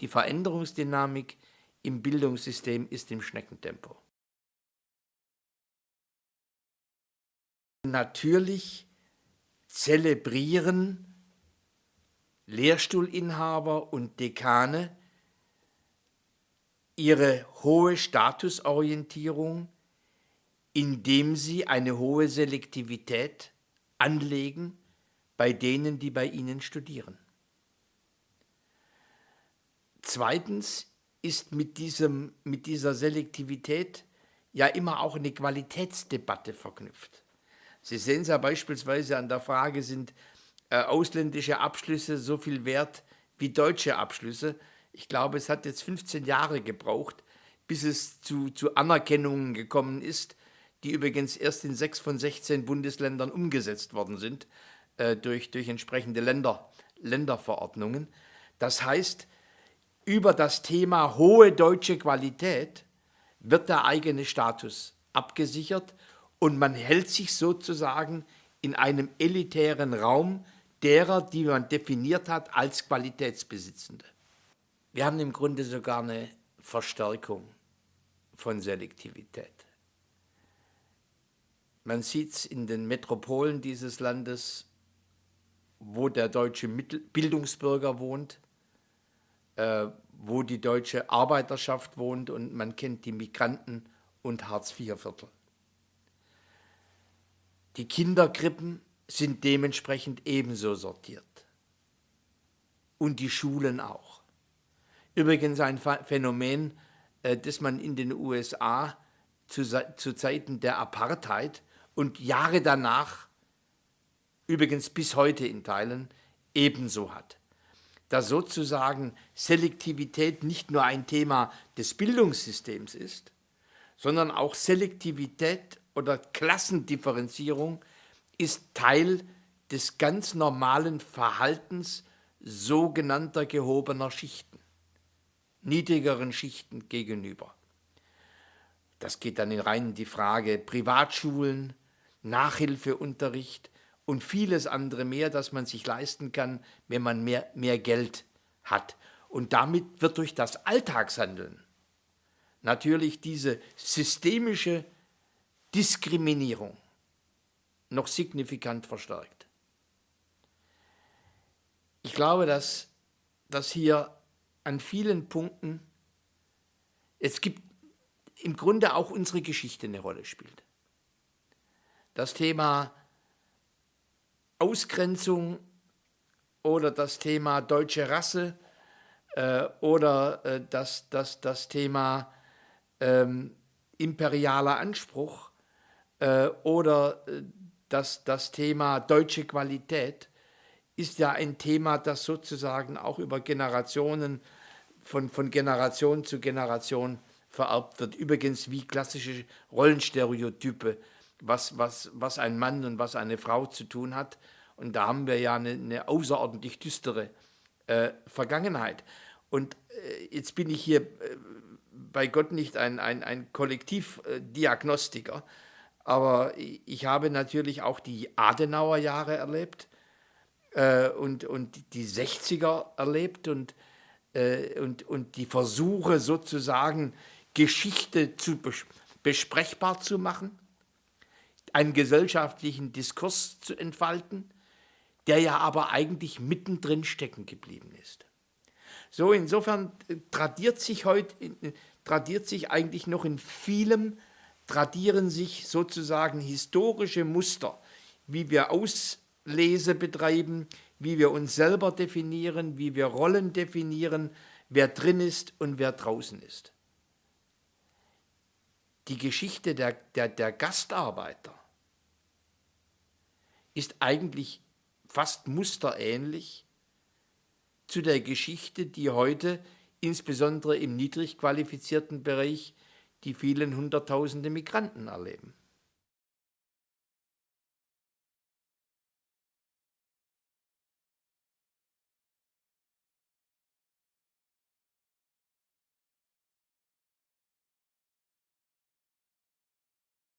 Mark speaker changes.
Speaker 1: Die Veränderungsdynamik im Bildungssystem ist im Schneckentempo. Natürlich zelebrieren Lehrstuhlinhaber und Dekane ihre hohe Statusorientierung, indem sie eine hohe Selektivität anlegen bei denen, die bei ihnen studieren. Zweitens ist mit, diesem, mit dieser Selektivität ja immer auch eine Qualitätsdebatte verknüpft. Sie sehen es ja beispielsweise an der Frage, sind äh, ausländische Abschlüsse so viel wert wie deutsche Abschlüsse? Ich glaube, es hat jetzt 15 Jahre gebraucht, bis es zu, zu Anerkennungen gekommen ist, die übrigens erst in sechs von 16 Bundesländern umgesetzt worden sind, äh, durch, durch entsprechende Länder, Länderverordnungen. Das heißt, über das Thema hohe deutsche Qualität wird der eigene Status abgesichert und man hält sich sozusagen in einem elitären Raum derer, die man definiert hat als Qualitätsbesitzende. Wir haben im Grunde sogar eine Verstärkung von Selektivität. Man sieht es in den Metropolen dieses Landes, wo der deutsche Bildungsbürger wohnt, wo die deutsche Arbeiterschaft wohnt und man kennt die Migranten und Hartz-IV-Viertel. Die Kinderkrippen sind dementsprechend ebenso sortiert. Und die Schulen auch. Übrigens ein Phänomen, äh, das man in den USA zu, zu Zeiten der Apartheid und Jahre danach, übrigens bis heute in Teilen, ebenso hat. Da sozusagen Selektivität nicht nur ein Thema des Bildungssystems ist, sondern auch Selektivität oder Klassendifferenzierung ist Teil des ganz normalen Verhaltens sogenannter gehobener Schichten, niedrigeren Schichten gegenüber. Das geht dann in rein die Frage Privatschulen, Nachhilfeunterricht und vieles andere mehr, das man sich leisten kann, wenn man mehr, mehr Geld hat. Und damit wird durch das Alltagshandeln natürlich diese systemische Diskriminierung noch signifikant verstärkt. Ich glaube, dass, dass hier an vielen Punkten, es gibt im Grunde auch unsere Geschichte eine Rolle spielt. Das Thema Ausgrenzung oder das Thema deutsche Rasse äh, oder äh, das, das, das Thema ähm, imperialer Anspruch äh, oder äh, das, das Thema deutsche Qualität ist ja ein Thema, das sozusagen auch über Generationen, von, von Generation zu Generation vererbt wird. Übrigens wie klassische Rollenstereotype, was, was, was ein Mann und was eine Frau zu tun hat. Und da haben wir ja eine, eine außerordentlich düstere äh, Vergangenheit. Und äh, jetzt bin ich hier äh, bei Gott nicht ein, ein, ein Kollektivdiagnostiker, aber ich habe natürlich auch die Adenauer Jahre erlebt äh, und, und die 60er erlebt und, äh, und, und die Versuche sozusagen Geschichte zu bes besprechbar zu machen, einen gesellschaftlichen Diskurs zu entfalten, der ja aber eigentlich mittendrin stecken geblieben ist. So, insofern äh, tradiert sich heute, äh, tradiert sich eigentlich noch in vielem tradieren sich sozusagen historische Muster, wie wir Auslese betreiben, wie wir uns selber definieren, wie wir Rollen definieren, wer drin ist und wer draußen ist. Die Geschichte der, der, der Gastarbeiter ist eigentlich fast musterähnlich zu der Geschichte, die heute insbesondere im niedrig qualifizierten Bereich die vielen Hunderttausende Migranten erleben.